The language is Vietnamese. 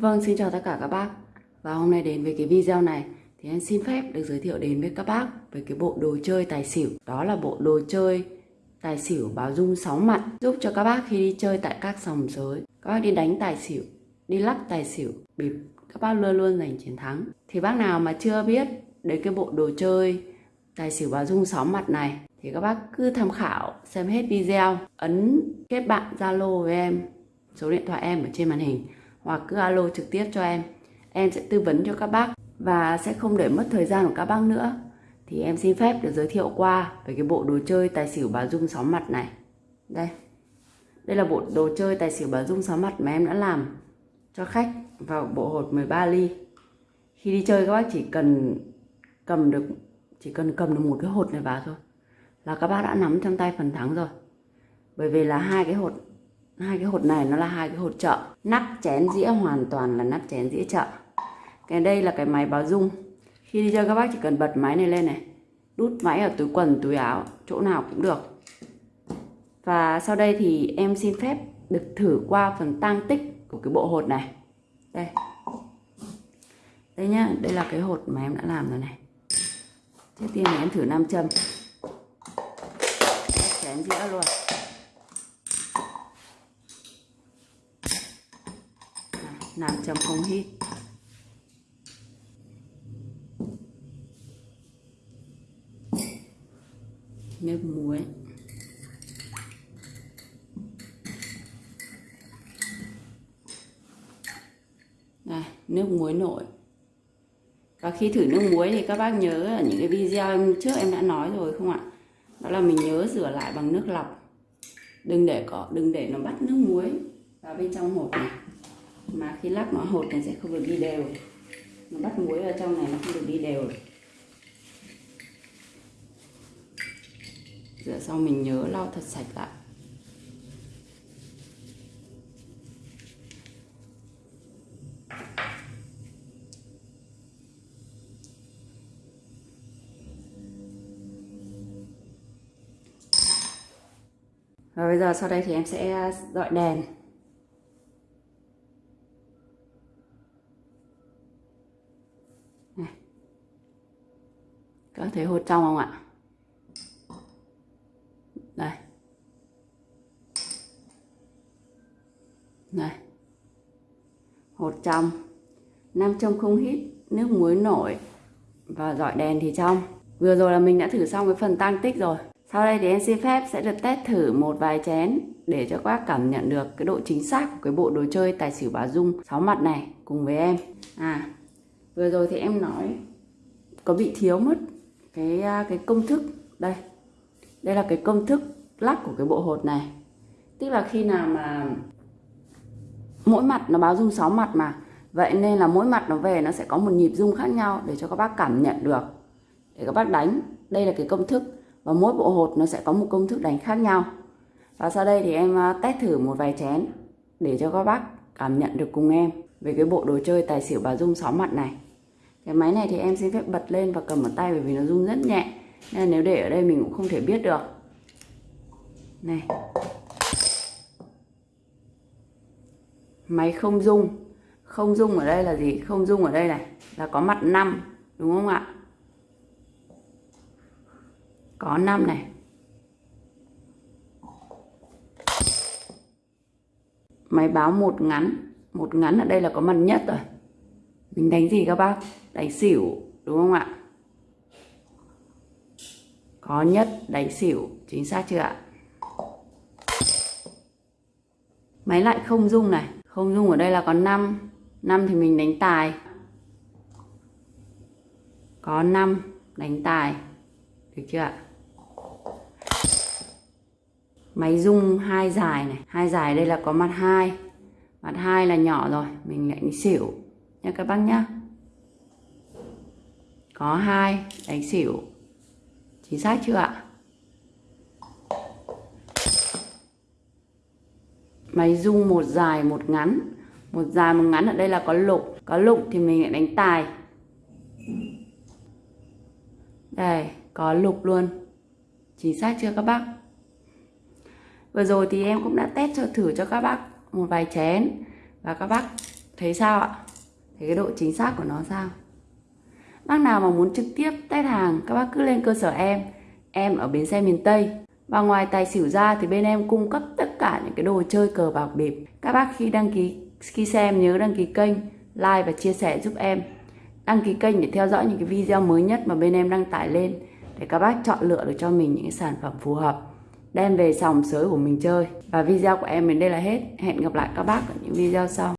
Vâng, xin chào tất cả các bác. Và hôm nay đến với cái video này Thì em xin phép được giới thiệu đến với các bác Về cái bộ đồ chơi tài xỉu. Đó là bộ đồ chơi tài xỉu báo dung 6 mặt Giúp cho các bác khi đi chơi tại các sòng sới Các bác đi đánh tài xỉu Đi lắc tài xỉu Bịp các bác luôn luôn giành chiến thắng. Thì bác nào mà chưa biết đến cái bộ đồ chơi tài xỉu báo dung 6 mặt này Thì các bác cứ tham khảo xem hết video Ấn kết bạn Zalo với em Số điện thoại em ở trên màn hình hoặc cứ alo trực tiếp cho em. Em sẽ tư vấn cho các bác và sẽ không để mất thời gian của các bác nữa. Thì em xin phép được giới thiệu qua về cái bộ đồ chơi tài xỉu bà Dung sóng mặt này. Đây. Đây là bộ đồ chơi tài xỉu bà Dung sóng mặt mà em đã làm cho khách vào bộ hột 13 ly. Khi đi chơi các bác chỉ cần cầm được, chỉ cần cầm được một cái hột này vào thôi là các bác đã nắm trong tay phần thắng rồi. Bởi vì là hai cái hột hai cái hột này nó là hai cái hột chợ. Nắp chén dĩa hoàn toàn là nắp chén dĩa chợ. Cái đây là cái máy báo dung. Khi đi chơi, các bác chỉ cần bật máy này lên này. Đút máy ở túi quần, túi áo, chỗ nào cũng được. Và sau đây thì em xin phép được thử qua phần tăng tích của cái bộ hột này. Đây. Đây nhá, đây là cái hột mà em đã làm rồi này. Trước tiên thì em thử nam châm. Chén dĩa luôn. Nam châm không hít. Nước muối. Này nước muối nổi. Và khi thử nước muối thì các bác nhớ ở những cái video em trước em đã nói rồi, không ạ? Đó là mình nhớ rửa lại bằng nước lọc. Đừng để có, đừng để nó bắt nước muối vào bên trong hộp này mà khi lắc nó hột này sẽ không được đi đều. Nó bắt muối vào trong này nó không được đi đều. Rửa xong mình nhớ lau thật sạch lại. Và bây giờ sau đây thì em sẽ dọi đèn. Có thấy hột trong không ạ? Đây. Đây. Hột trong. Nam trong không hít, nước muối nổi và dọi đèn thì trong. Vừa rồi là mình đã thử xong cái phần tăng tích rồi. Sau đây thì em xin phép sẽ được test thử một vài chén để cho các bác cảm nhận được cái độ chính xác của cái bộ đồ chơi tài xỉu bà dung sáu mặt này cùng với em. À vừa rồi thì em nói có bị thiếu mất cái à, cái công thức. Đây đây là cái công thức lắc của cái bộ hột này. Tức là khi nào mà mỗi mặt nó báo dung 6 mặt mà, vậy nên là mỗi mặt nó về nó sẽ có một nhịp dung khác nhau để cho các bác cảm nhận được. Để các bác đánh, đây là cái công thức. Và mỗi bộ hột nó sẽ có một công thức đánh khác nhau. Và sau đây thì em à, test thử một vài chén để cho các bác cảm nhận được cùng em về cái bộ đồ chơi tài xỉu bà dung 6 mặt này cái máy này thì em xin phép bật lên và cầm ở tay bởi vì nó rung rất nhẹ. Nên nếu để ở đây mình cũng không thể biết được. Này. Máy không rung. Không rung ở đây là gì? Không rung ở đây này, là có mặt 5 đúng không ạ? Có 5 này. Máy báo một ngắn. Một ngắn ở đây là có mặt nhất rồi mình đánh gì các bác? Đánh xỉu, đúng không ạ? Có nhất đánh xỉu, chính xác chưa ạ? Máy lại không dung này. Không dung ở đây là có 5 5 thì mình đánh tài. Có 5 đánh tài. Được chưa ạ? Máy dung hai dài này. Hai dài đây là có mặt hai. Mặt hai là nhỏ rồi, mình lại đánh xỉu nha các bác nhá. Có hai đánh xỉu. Chính xác chưa ạ? Máy rung một dài một ngắn. Một dài một ngắn ở đây là có lục có lục thì mình lại đánh tài. Đây, có lục luôn. Chính xác chưa các bác? Vừa rồi thì em cũng đã test cho thử cho các bác một vài chén. Và các bác Thấy sao ạ? Thì cái độ chính xác của nó sao? Bác nào mà muốn trực tiếp test hàng, các bác cứ lên cơ sở em. Em ở bến xe miền Tây. Và ngoài tài xỉu ra thì bên em cung cấp tất cả những cái đồ chơi cờ bạc bịp. Các bác khi đăng ký khi xem nhớ đăng ký kênh, like và chia sẻ giúp em. Đăng ký kênh để theo dõi những cái video mới nhất mà bên em đăng tải lên để các bác chọn lựa được cho mình những cái sản phẩm phù hợp đem về sòng sới của mình chơi và video của em đến đây là hết hẹn gặp lại các bác ở những video sau